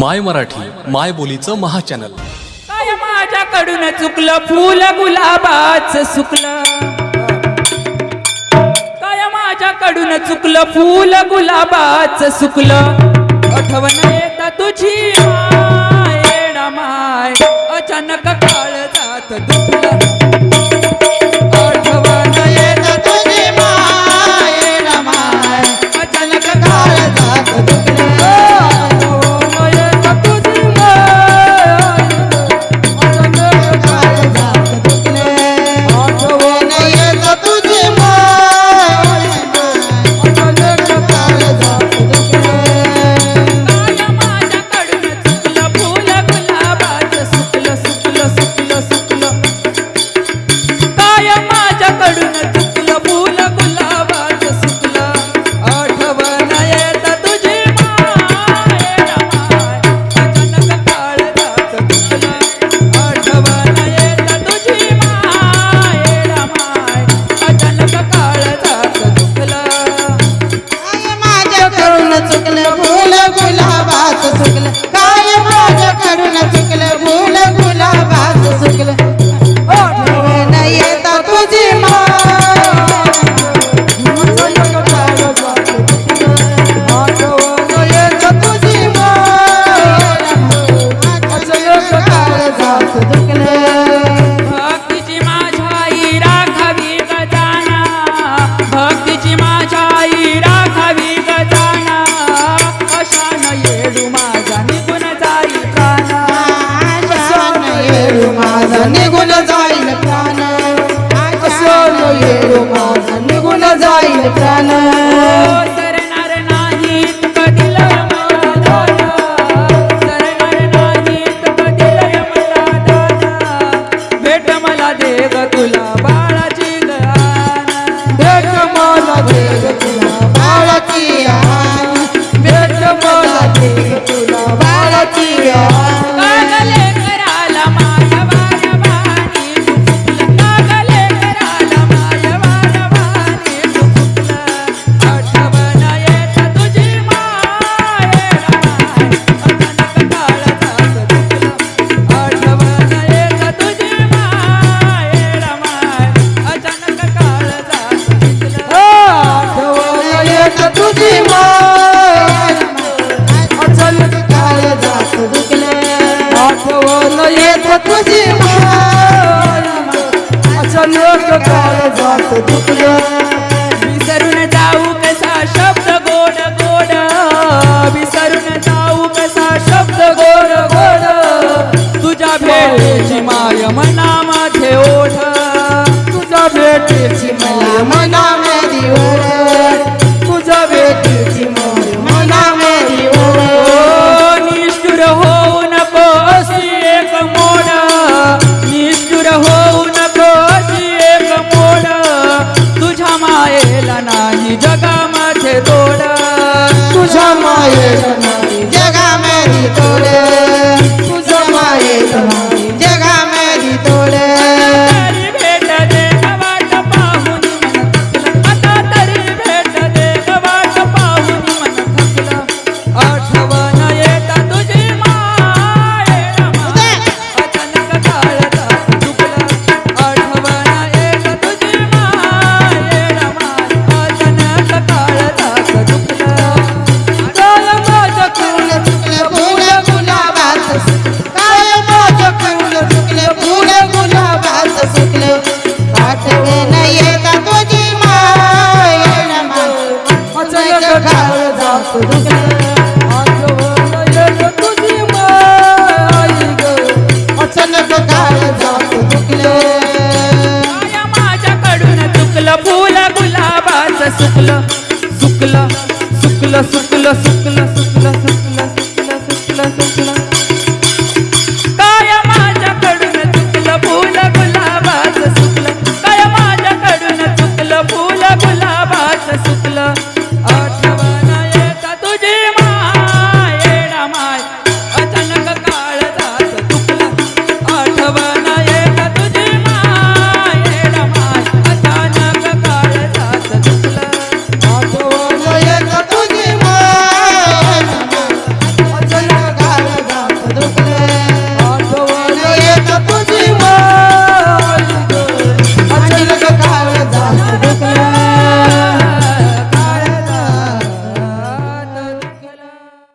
माय मराठी माय बोलीचं महाचॅनल. काय माझ्याकडून चुकलं? फुल गुलाबाच सुकलं. काय माझ्याकडून चुकलं? फुल गुलाबाच सुकलं. आठवण तुझी माय माय. अचानक काळ जात दुखलं. Conmigo आठवण येत तुझी माया अचानक काळ जात तुझ्या माझे डोळा तुझ्या माये जगा मेरी तोडे. सुकल सुकल सुकल सुकल सुकल.